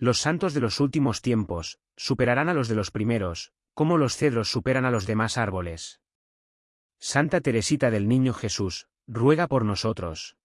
Los santos de los últimos tiempos, superarán a los de los primeros, como los cedros superan a los demás árboles. Santa Teresita del Niño Jesús, ruega por nosotros.